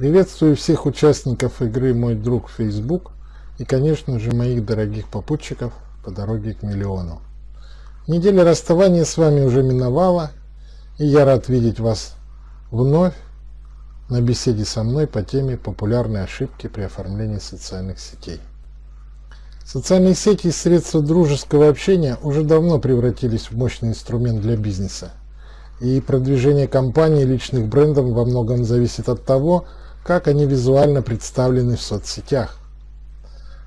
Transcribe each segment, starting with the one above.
Приветствую всех участников игры «Мой друг Facebook» и, конечно же, моих дорогих попутчиков по дороге к миллиону. Неделя расставания с вами уже миновала, и я рад видеть вас вновь на беседе со мной по теме популярные ошибки при оформлении социальных сетей. Социальные сети и средства дружеского общения уже давно превратились в мощный инструмент для бизнеса. И продвижение компаний и личных брендов во многом зависит от того, как они визуально представлены в соцсетях.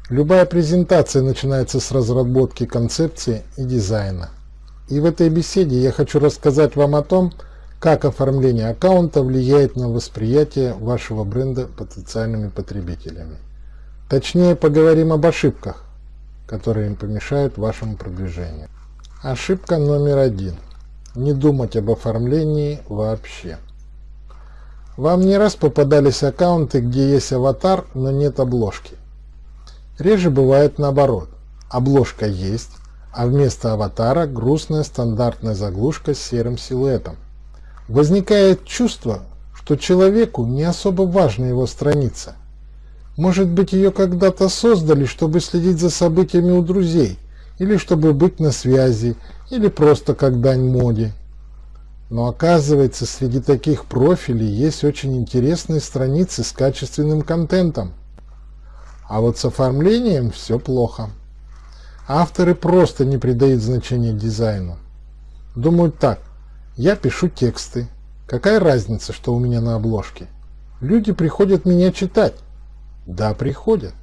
Любая презентация начинается с разработки концепции и дизайна. И в этой беседе я хочу рассказать вам о том, как оформление аккаунта влияет на восприятие вашего бренда потенциальными потребителями. Точнее, поговорим об ошибках, которые им помешают вашему продвижению. Ошибка номер один. Не думать об оформлении вообще. Вам не раз попадались аккаунты, где есть аватар, но нет обложки. Реже бывает наоборот. Обложка есть, а вместо аватара грустная стандартная заглушка с серым силуэтом. Возникает чувство, что человеку не особо важна его страница. Может быть ее когда-то создали, чтобы следить за событиями у друзей, или чтобы быть на связи, или просто как дань моде. Но оказывается, среди таких профилей есть очень интересные страницы с качественным контентом. А вот с оформлением все плохо. Авторы просто не придают значения дизайну. Думают так, я пишу тексты, какая разница, что у меня на обложке? Люди приходят меня читать. Да, приходят,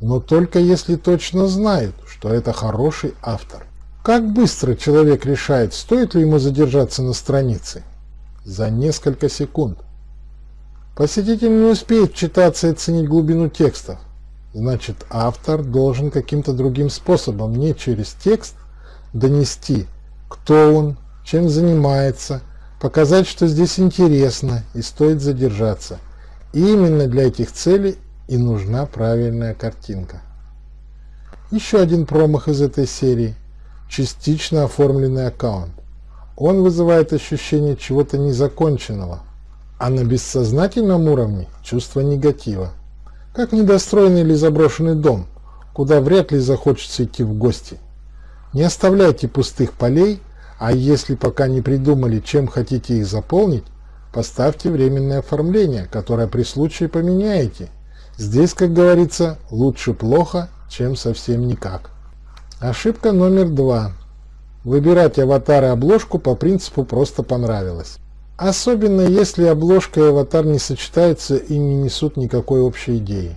но только если точно знают, что это хороший автор. Как быстро человек решает, стоит ли ему задержаться на странице? За несколько секунд. Посетитель не успеет читаться и оценить глубину текстов. Значит, автор должен каким-то другим способом, не через текст, донести, кто он, чем занимается, показать, что здесь интересно и стоит задержаться. И именно для этих целей и нужна правильная картинка. Еще один промах из этой серии – частично оформленный аккаунт. Он вызывает ощущение чего-то незаконченного, а на бессознательном уровне чувство негатива. Как недостроенный или заброшенный дом, куда вряд ли захочется идти в гости. Не оставляйте пустых полей, а если пока не придумали, чем хотите их заполнить, поставьте временное оформление, которое при случае поменяете. Здесь, как говорится, лучше плохо, чем совсем никак. Ошибка номер два. Выбирать аватар и обложку по принципу «просто понравилось». Особенно если обложка и аватар не сочетаются и не несут никакой общей идеи.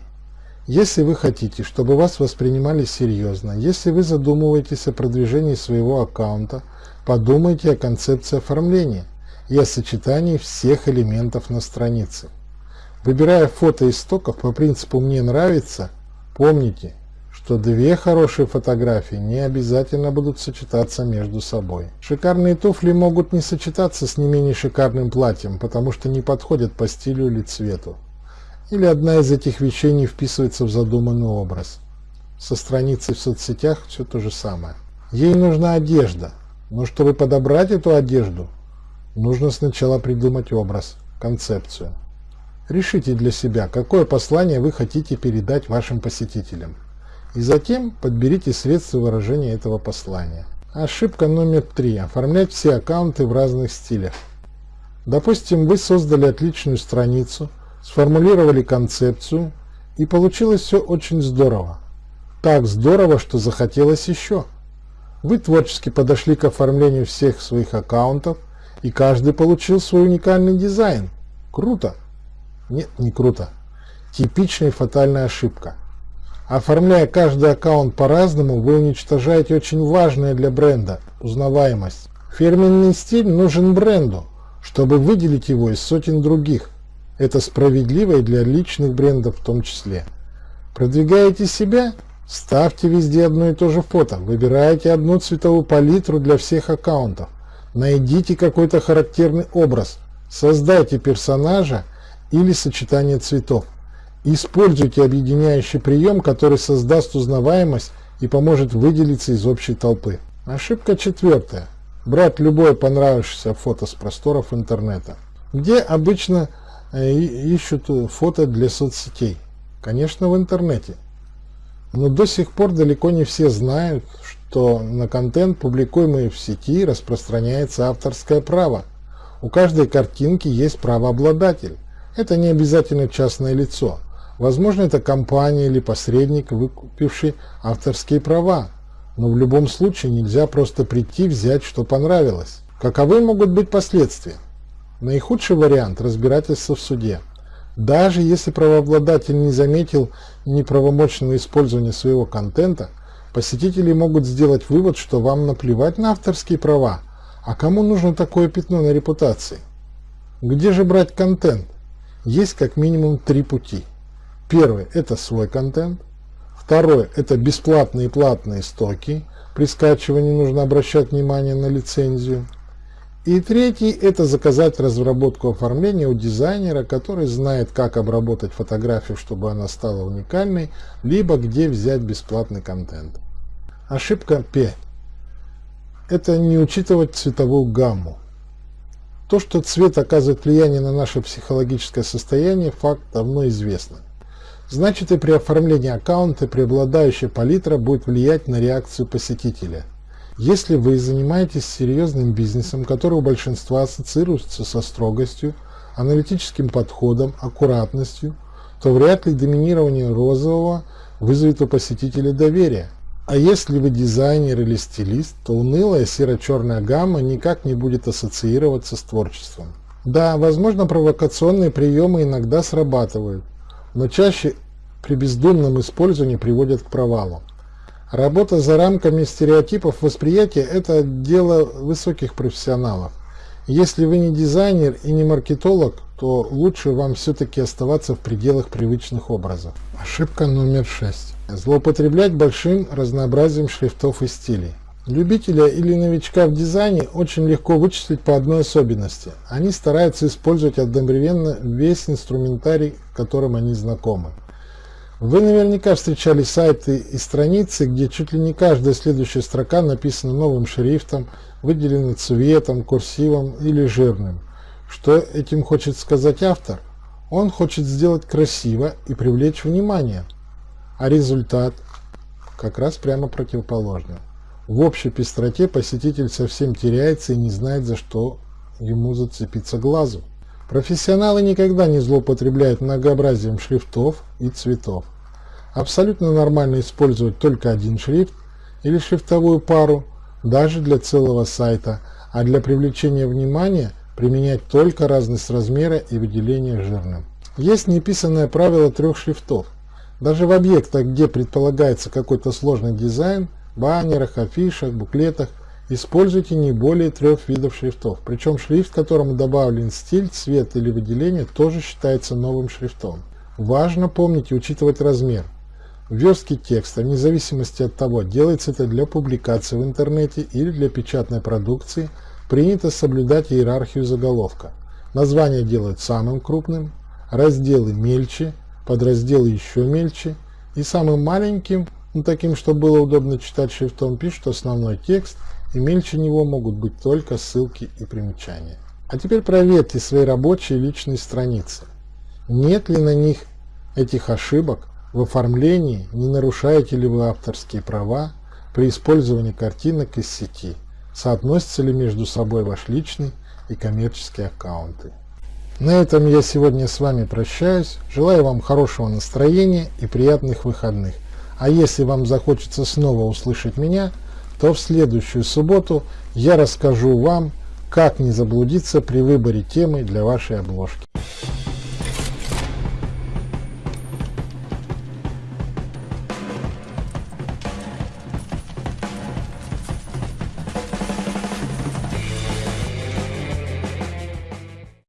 Если вы хотите, чтобы вас воспринимали серьезно, если вы задумываетесь о продвижении своего аккаунта, подумайте о концепции оформления и о сочетании всех элементов на странице. Выбирая фото из стоков по принципу «мне нравится», помните, что две хорошие фотографии не обязательно будут сочетаться между собой. Шикарные туфли могут не сочетаться с не менее шикарным платьем, потому что не подходят по стилю или цвету. Или одна из этих вещей не вписывается в задуманный образ. Со страницей в соцсетях все то же самое. Ей нужна одежда, но чтобы подобрать эту одежду, нужно сначала придумать образ, концепцию. Решите для себя, какое послание вы хотите передать вашим посетителям. И затем подберите средства выражения этого послания. Ошибка номер три. Оформлять все аккаунты в разных стилях. Допустим, вы создали отличную страницу, сформулировали концепцию, и получилось все очень здорово. Так здорово, что захотелось еще. Вы творчески подошли к оформлению всех своих аккаунтов, и каждый получил свой уникальный дизайн. Круто? Нет, не круто. Типичная фатальная ошибка. Оформляя каждый аккаунт по-разному, вы уничтожаете очень важное для бренда – узнаваемость. Фирменный стиль нужен бренду, чтобы выделить его из сотен других. Это справедливо и для личных брендов в том числе. Продвигаете себя? Ставьте везде одно и то же фото. Выбирайте одну цветовую палитру для всех аккаунтов. Найдите какой-то характерный образ. Создайте персонажа или сочетание цветов. Используйте объединяющий прием, который создаст узнаваемость и поможет выделиться из общей толпы. Ошибка четвертая. Брать любое понравившееся фото с просторов интернета. Где обычно э, ищут фото для соцсетей? Конечно, в интернете. Но до сих пор далеко не все знают, что на контент, публикуемый в сети, распространяется авторское право. У каждой картинки есть правообладатель. Это не обязательно частное лицо. Возможно, это компания или посредник, выкупивший авторские права. Но в любом случае нельзя просто прийти, взять, что понравилось. Каковы могут быть последствия? Наихудший вариант – разбирательство в суде. Даже если правообладатель не заметил неправомочного использования своего контента, посетители могут сделать вывод, что вам наплевать на авторские права, а кому нужно такое пятно на репутации? Где же брать контент? Есть как минимум три пути. Первый – это свой контент. Второй – это бесплатные и платные стоки. При скачивании нужно обращать внимание на лицензию. И третий – это заказать разработку оформления у дизайнера, который знает, как обработать фотографию, чтобы она стала уникальной, либо где взять бесплатный контент. Ошибка 5. Это не учитывать цветовую гамму. То, что цвет оказывает влияние на наше психологическое состояние, факт давно известный. Значит и при оформлении аккаунта преобладающая палитра будет влиять на реакцию посетителя – если вы занимаетесь серьезным бизнесом, который у большинства ассоциируется со строгостью, аналитическим подходом, аккуратностью, то вряд ли доминирование розового вызовет у посетителя доверие. А если вы дизайнер или стилист, то унылая серо-черная гамма никак не будет ассоциироваться с творчеством. Да, возможно провокационные приемы иногда срабатывают, но чаще при бездумном использовании приводят к провалу. Работа за рамками стереотипов восприятия – это дело высоких профессионалов. Если вы не дизайнер и не маркетолог, то лучше вам все-таки оставаться в пределах привычных образов. Ошибка номер 6. Злоупотреблять большим разнообразием шрифтов и стилей. Любителя или новичка в дизайне очень легко вычислить по одной особенности. Они стараются использовать одновременно весь инструментарий, которым они знакомы. Вы наверняка встречали сайты и страницы, где чуть ли не каждая следующая строка написана новым шрифтом, выделена цветом, курсивом или жирным. Что этим хочет сказать автор? Он хочет сделать красиво и привлечь внимание. А результат как раз прямо противоположный. В общей пестроте посетитель совсем теряется и не знает, за что ему зацепиться глазу. Профессионалы никогда не злоупотребляют многообразием шрифтов и цветов. Абсолютно нормально использовать только один шрифт или шрифтовую пару, даже для целого сайта, а для привлечения внимания применять только разность размера и выделения жирным. Есть неписанное правило трех шрифтов. Даже в объектах, где предполагается какой-то сложный дизайн, баннерах, афишах, буклетах, используйте не более трех видов шрифтов. Причем шрифт, которому добавлен стиль, цвет или выделение, тоже считается новым шрифтом. Важно помнить и учитывать размер. Верстки текста, вне зависимости от того, делается это для публикации в интернете или для печатной продукции, принято соблюдать иерархию заголовка. Название делают самым крупным, разделы мельче, подразделы еще мельче, и самым маленьким, ну, таким, чтобы было удобно читать шрифтом, пишут основной текст, и мельче него могут быть только ссылки и примечания. А теперь проверьте свои рабочие личные страницы. Нет ли на них этих ошибок, в оформлении не нарушаете ли вы авторские права при использовании картинок из сети? Соотносятся ли между собой ваш личный и коммерческие аккаунты? На этом я сегодня с вами прощаюсь. Желаю вам хорошего настроения и приятных выходных. А если вам захочется снова услышать меня, то в следующую субботу я расскажу вам, как не заблудиться при выборе темы для вашей обложки.